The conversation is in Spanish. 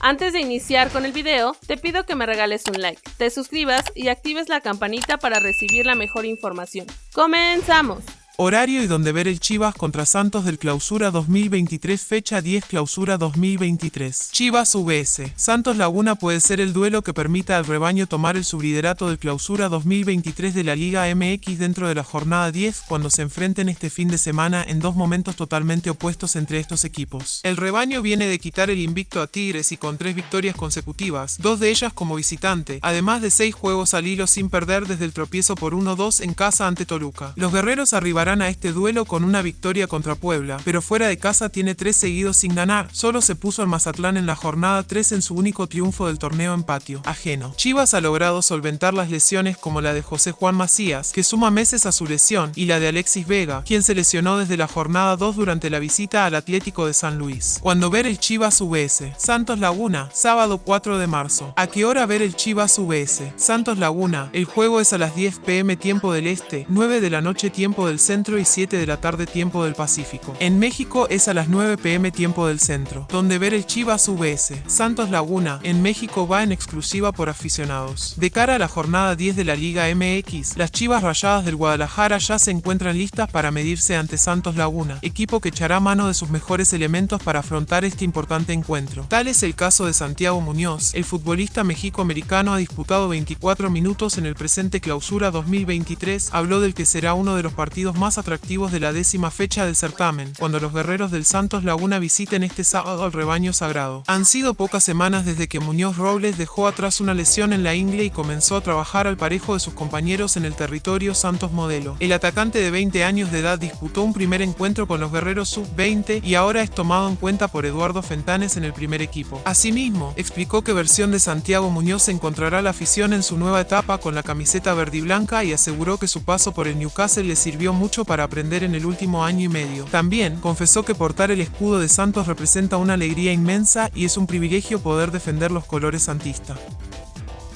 Antes de iniciar con el video, te pido que me regales un like, te suscribas y actives la campanita para recibir la mejor información. ¡Comenzamos! Horario y donde ver el Chivas contra Santos del Clausura 2023 fecha 10 Clausura 2023. Chivas VS. Santos Laguna puede ser el duelo que permita al rebaño tomar el subliderato del Clausura 2023 de la Liga MX dentro de la jornada 10 cuando se enfrenten este fin de semana en dos momentos totalmente opuestos entre estos equipos. El rebaño viene de quitar el invicto a Tigres y con tres victorias consecutivas, dos de ellas como visitante, además de seis juegos al hilo sin perder desde el tropiezo por 1-2 en casa ante Toluca. Los guerreros arribarán a este duelo con una victoria contra Puebla, pero fuera de casa tiene tres seguidos sin ganar. Solo se puso al Mazatlán en la jornada 3 en su único triunfo del torneo en patio, ajeno. Chivas ha logrado solventar las lesiones como la de José Juan Macías, que suma meses a su lesión, y la de Alexis Vega, quien se lesionó desde la jornada 2 durante la visita al Atlético de San Luis. Cuando ver el Chivas UBS, Santos Laguna, sábado 4 de marzo. ¿A qué hora ver el Chivas UBS? Santos Laguna, el juego es a las 10 pm tiempo del este, 9 de la noche tiempo del centro y 7 de la tarde tiempo del Pacífico. En México es a las 9 pm tiempo del centro, donde ver el Chivas VS. Santos Laguna, en México va en exclusiva por aficionados. De cara a la jornada 10 de la Liga MX, las Chivas Rayadas del Guadalajara ya se encuentran listas para medirse ante Santos Laguna, equipo que echará mano de sus mejores elementos para afrontar este importante encuentro. Tal es el caso de Santiago Muñoz, el futbolista mexico-americano ha disputado 24 minutos en el presente clausura 2023, habló del que será uno de los partidos más atractivos de la décima fecha del certamen, cuando los guerreros del Santos Laguna visiten este sábado al rebaño sagrado. Han sido pocas semanas desde que Muñoz Robles dejó atrás una lesión en la ingle y comenzó a trabajar al parejo de sus compañeros en el territorio Santos Modelo. El atacante de 20 años de edad disputó un primer encuentro con los guerreros sub-20 y ahora es tomado en cuenta por Eduardo Fentanes en el primer equipo. Asimismo, explicó que versión de Santiago Muñoz encontrará la afición en su nueva etapa con la camiseta verde y blanca y aseguró que su paso por el Newcastle le sirvió para aprender en el último año y medio. También confesó que portar el escudo de Santos representa una alegría inmensa y es un privilegio poder defender los colores santistas.